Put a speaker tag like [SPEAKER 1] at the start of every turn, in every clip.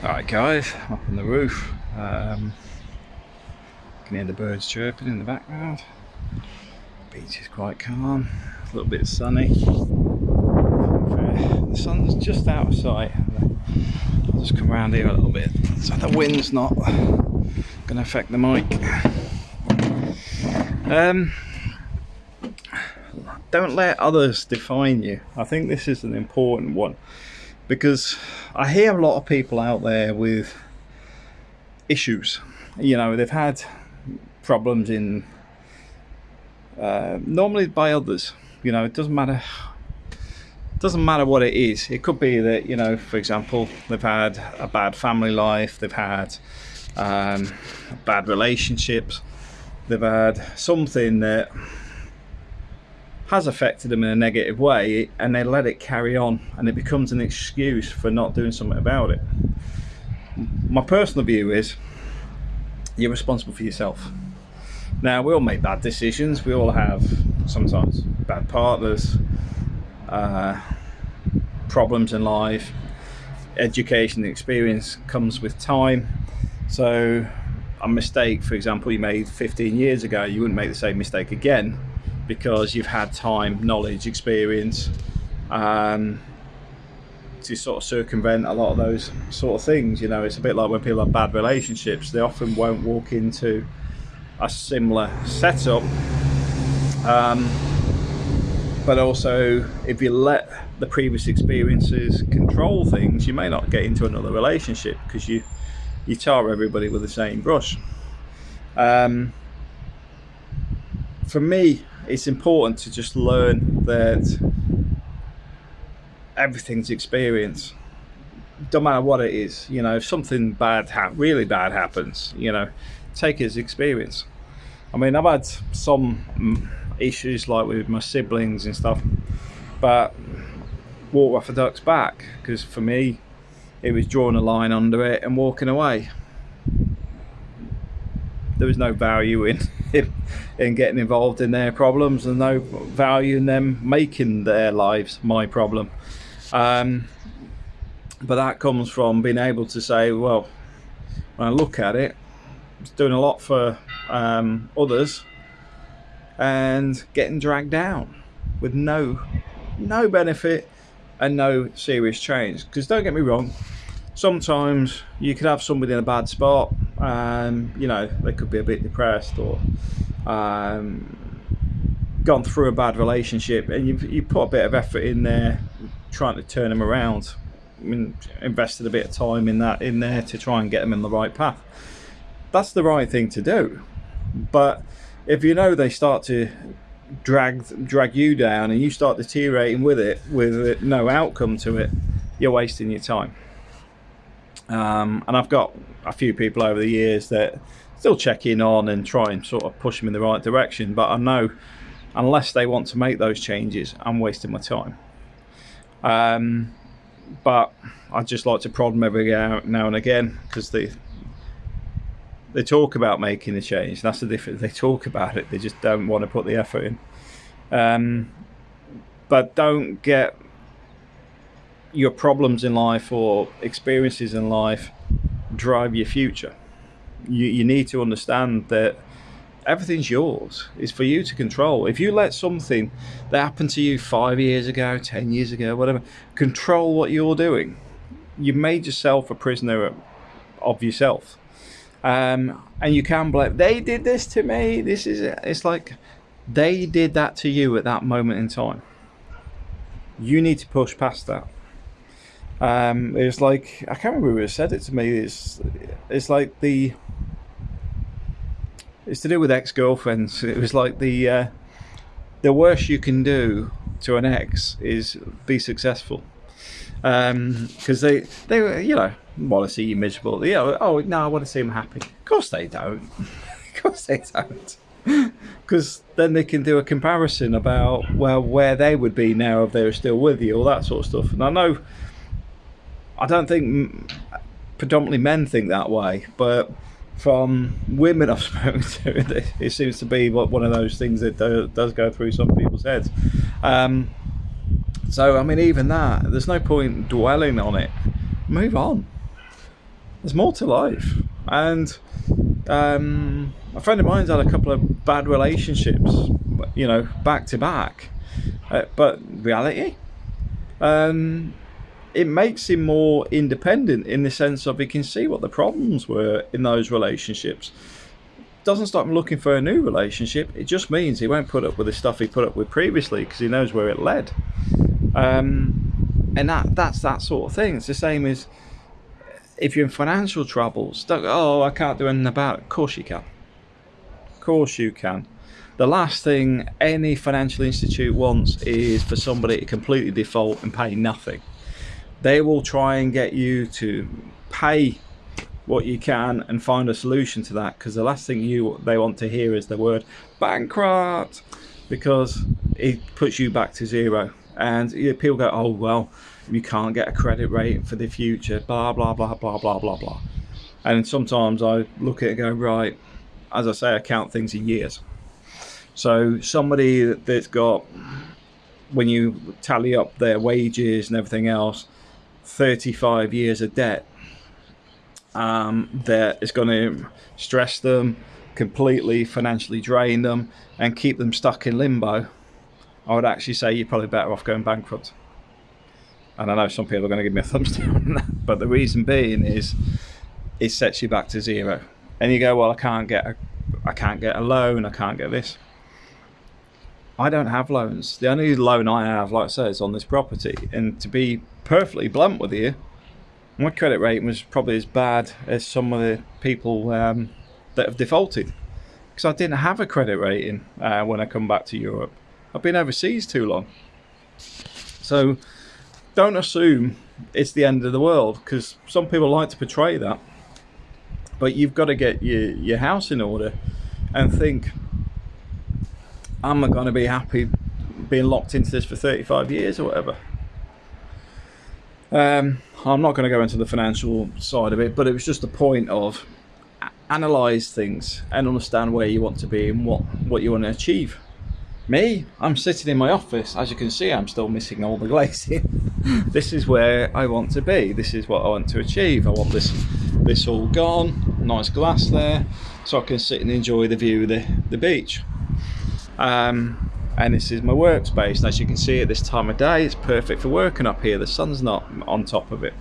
[SPEAKER 1] Alright guys, I'm up on the roof. Um, can hear the birds chirping in the background. Beach is quite calm, a little bit sunny. The sun's just out of sight. I'll just come around here a little bit so the wind's not going to affect the mic. Um, don't let others define you. I think this is an important one because I hear a lot of people out there with issues. You know, they've had problems in uh, normally by others. You know, it doesn't matter. It Doesn't matter what it is. It could be that you know, for example, they've had a bad family life. They've had um, bad relationships. They've had something that has affected them in a negative way and they let it carry on and it becomes an excuse for not doing something about it. My personal view is you're responsible for yourself. Now, we all make bad decisions, we all have sometimes bad partners, uh, problems in life, education experience comes with time. So, a mistake, for example, you made 15 years ago, you wouldn't make the same mistake again because you've had time, knowledge, experience um, to sort of circumvent a lot of those sort of things. You know, it's a bit like when people have bad relationships, they often won't walk into a similar setup. Um, but also, if you let the previous experiences control things, you may not get into another relationship because you you tar everybody with the same brush. Um, for me, it's important to just learn that everything's experience don't matter what it is you know if something bad really bad happens you know take it as experience. I mean i've had some issues like with my siblings and stuff but walk off a duck's back because for me it was drawing a line under it and walking away there was no value in in getting involved in their problems and no value in them making their lives my problem. Um, but that comes from being able to say well when I look at it it's doing a lot for um, others and getting dragged down with no no benefit and no serious change. Because don't get me wrong sometimes you could have somebody in a bad spot um, you know they could be a bit depressed or um, gone through a bad relationship and you've you put a bit of effort in there trying to turn them around. I mean, invested a bit of time in that in there to try and get them in the right path. That's the right thing to do. But if you know they start to drag drag you down and you start deteriorating with it with no outcome to it you're wasting your time um, and I've got a few people over the years that still check in on and try and sort of push them in the right direction. But I know unless they want to make those changes, I'm wasting my time. Um, but I just like to prod them every now and again because they they talk about making a change. That's the difference. They talk about it. They just don't want to put the effort in. Um, but don't get your problems in life or experiences in life drive your future. You, you need to understand that everything's yours. It's for you to control. If you let something that happened to you five years ago, ten years ago, whatever, control what you're doing, you've made yourself a prisoner of yourself. Um, and you can blame, they did this to me. This is, it. it's like they did that to you at that moment in time. You need to push past that. Um, like I can't remember who said it to me. It's it's like the it's to do with ex girlfriends. It was like the uh, the worst you can do to an ex is be successful because um, they they you know want to see you miserable. You know, oh no, I want to see them happy. Of course they don't. of course they don't. Because then they can do a comparison about well where they would be now if they were still with you, all that sort of stuff. And I know I don't think predominantly men think that way, but from women I've spoken to, it seems to be one of those things that does go through some people's heads. Um, so, I mean, even that, there's no point dwelling on it. Move on. there's more to life. And um, a friend of mine's had a couple of bad relationships, you know, back to back. Uh, but reality, um, it makes him more independent in the sense of he can see what the problems were in those relationships. Doesn't stop him looking for a new relationship. It just means he won't put up with the stuff he put up with previously because he knows where it led. Um, and that that's that sort of thing. It's the same as if you're in financial troubles. Don't oh, I can't do anything about it. Of course you can. Of course you can. The last thing any financial institute wants is for somebody to completely default and pay nothing. They will try and get you to pay what you can and find a solution to that because the last thing you they want to hear is the word bankrupt because it puts you back to zero. And people go oh well you can't get a credit rating for the future blah blah blah blah blah blah blah. And sometimes i look at it and go right as i say i count things in years. So somebody that's got when you tally up their wages and everything else 35 years of debt um, that is going to stress them completely, financially drain them, and keep them stuck in limbo, I would actually say you're probably better off going bankrupt. And I know some people are going to give me a thumbs down that, but the reason being is it sets you back to zero. And you go, well, I can't get a, I can't get a loan, I can't get this. I don't have loans. The only loan I have, like I said, is on this property. And to be perfectly blunt with you, my credit rating was probably as bad as some of the people um, that have defaulted because I didn't have a credit rating uh, when I come back to Europe. I've been overseas too long. So don't assume it's the end of the world because some people like to portray that. But you've got to get your, your house in order and think am I going to be happy being locked into this for 35 years or whatever? Um, I'm not going to go into the financial side of it, but it was just a point of analyze things and understand where you want to be and what, what you want to achieve. Me, I'm sitting in my office. As you can see, I'm still missing all the glazing. this is where I want to be. This is what I want to achieve. I want this this all gone. Nice glass there, so I can sit and enjoy the view of the, the beach. Um, and this is my workspace. And as you can see at this time of day, it's perfect for working up here. The sun's not on top of it.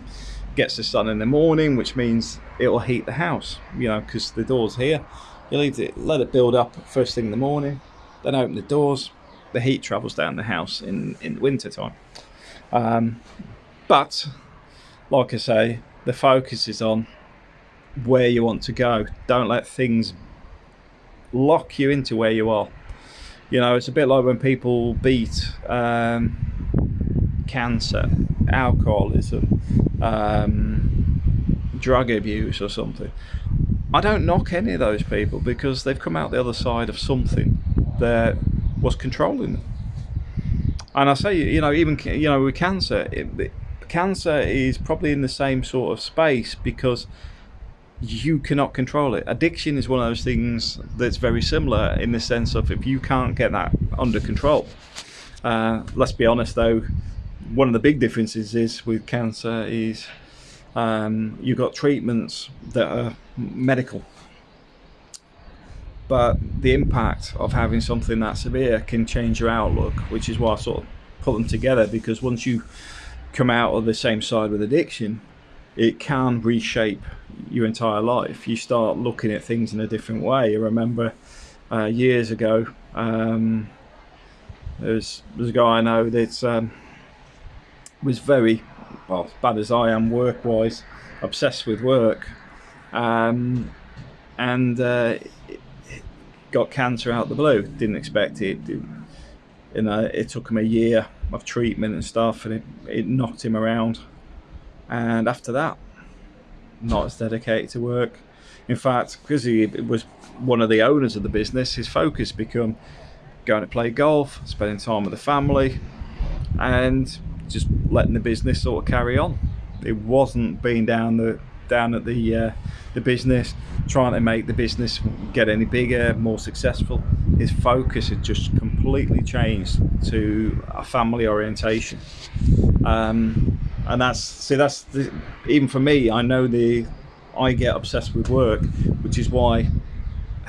[SPEAKER 1] Gets the sun in the morning, which means it'll heat the house, you know, because the door's here. You leave it, let it build up first thing in the morning, then open the doors. The heat travels down the house in, in the winter time. Um, but, like I say, the focus is on where you want to go. Don't let things lock you into where you are you know, it's a bit like when people beat um, cancer, alcoholism, um, drug abuse, or something. I don't knock any of those people because they've come out the other side of something that was controlling them. And I say, you know, even you know, with cancer, it, cancer is probably in the same sort of space because you cannot control it. Addiction is one of those things that's very similar in the sense of if you can't get that under control. Uh, let's be honest though, one of the big differences is with cancer is um, you've got treatments that are medical. But the impact of having something that severe can change your outlook, which is why I sort of put them together because once you come out of the same side with addiction, it can reshape your entire life. You start looking at things in a different way. I remember uh, years ago, um, there's there's a guy I know that um, was very well as bad as I am work wise, obsessed with work, um, and uh, got cancer out the blue. Didn't expect it. it you know, it took him a year of treatment and stuff, and it, it knocked him around. And after that, not as dedicated to work. In fact, because he was one of the owners of the business, his focus became going to play golf, spending time with the family, and just letting the business sort of carry on. It wasn't being down the down at the uh, the business, trying to make the business get any bigger, more successful. His focus had just completely changed to a family orientation. Um, and that's see that's the, even for me i know the I get obsessed with work, which is why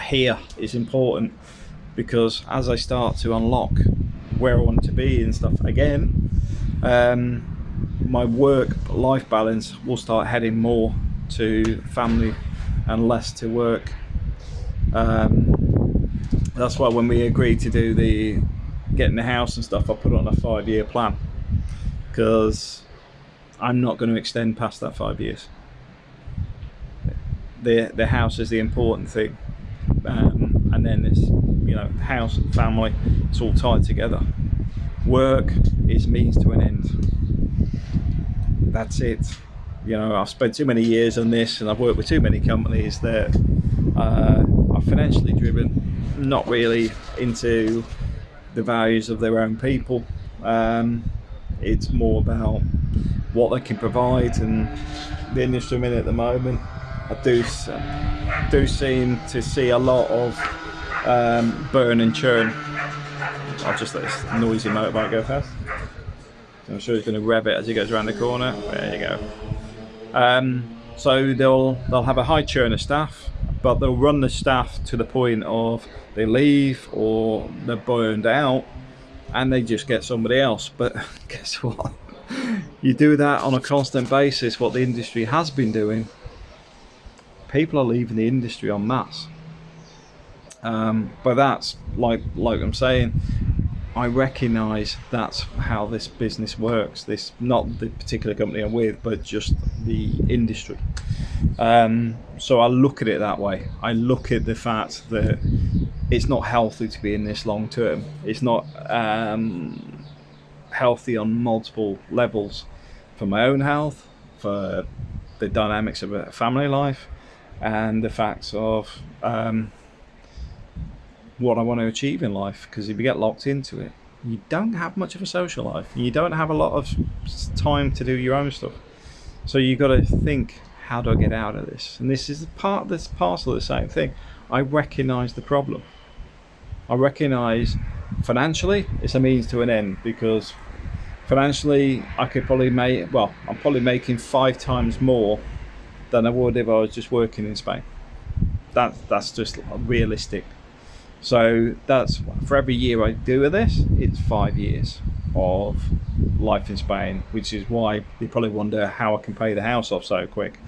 [SPEAKER 1] here is important because as I start to unlock where I want to be and stuff again, um, my work life balance will start heading more to family and less to work. Um, that's why when we agreed to do the getting the house and stuff, I put on a five year plan because I'm not going to extend past that five years. The the house is the important thing, um, and then it's you know house and family. It's all tied together. Work is means to an end. That's it. You know, I've spent too many years on this, and I've worked with too many companies that uh, are financially driven, not really into the values of their own people. Um, it's more about what they can provide and the industry in at the moment. I do do seem to see a lot of um, burn and churn. I'll just let this noisy motorbike go past. I'm sure he's going to rev it as he goes around the corner. There you go. Um, so they'll they'll have a high churn of staff, but they'll run the staff to the point of they leave or they're burned out, and they just get somebody else. But guess what? You do that on a constant basis, what the industry has been doing, people are leaving the industry en masse. Um, but that's like like I'm saying, I recognise that's how this business works. This not the particular company I'm with, but just the industry. Um, so I look at it that way. I look at the fact that it's not healthy to be in this long term. It's not um, healthy on multiple levels for my own health, for the dynamics of a family life, and the facts of um, what I want to achieve in life. Because if you get locked into it, you don't have much of a social life. You don't have a lot of time to do your own stuff. So you've got to think, how do I get out of this? And this is part, this parcel of the same thing. I recognise the problem. I recognise financially it's a means to an end because financially I could probably make well I'm probably making five times more than I would if I was just working in Spain. That that's just realistic. So that's for every year I do with this it's five years of life in Spain which is why you probably wonder how I can pay the house off so quick.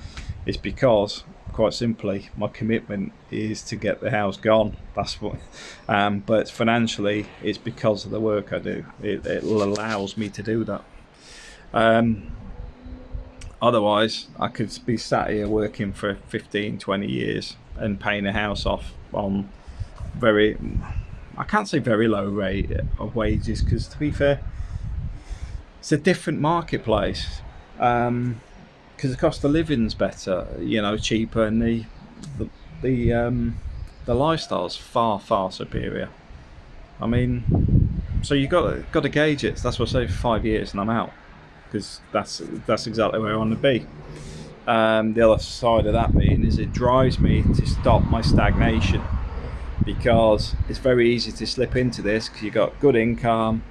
[SPEAKER 1] It's because quite simply my commitment is to get the house gone. That's what um, but financially it's because of the work I do. It, it allows me to do that. Um, otherwise I could be sat here working for 15 20 years and paying a house off on very I can't say very low rate of wages because to be fair it's a different marketplace. Um, because the cost of living's better, you know, cheaper, and the the the, um, the lifestyle's far far superior. I mean, so you got got to gauge it. That's what I say. Five years, and I'm out because that's that's exactly where I want to be. Um, the other side of that being is it drives me to stop my stagnation because it's very easy to slip into this because you've got good income,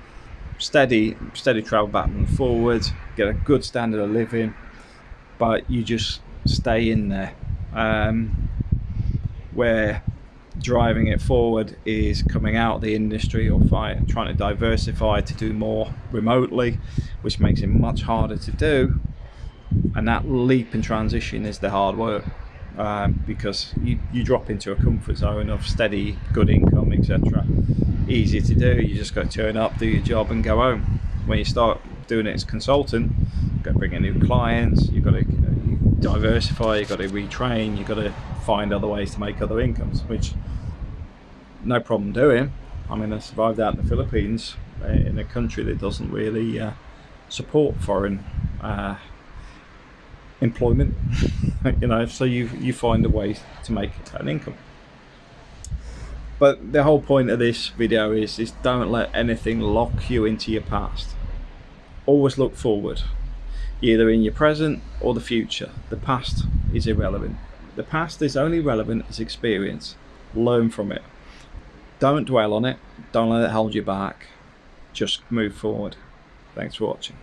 [SPEAKER 1] steady steady travel back and forward, get a good standard of living but you just stay in there. Um, where driving it forward is coming out of the industry or trying to diversify to do more remotely, which makes it much harder to do. And that leap and transition is the hard work um, because you, you drop into a comfort zone of steady, good income, etc. Easy to do, you just got to turn up, do your job, and go home. When you start doing it as consultant, got to bring in new clients, you've got to diversify, you've got to retrain, you've got to find other ways to make other incomes, which no problem doing. I mean, I survived out in the Philippines uh, in a country that doesn't really uh, support foreign uh, employment, you know, so you, you find a way to make an income. But the whole point of this video is, is don't let anything lock you into your past always look forward, either in your present or the future. The past is irrelevant. The past is only relevant as experience. Learn from it. Don't dwell on it. Don't let it hold you back. Just move forward. Thanks for watching.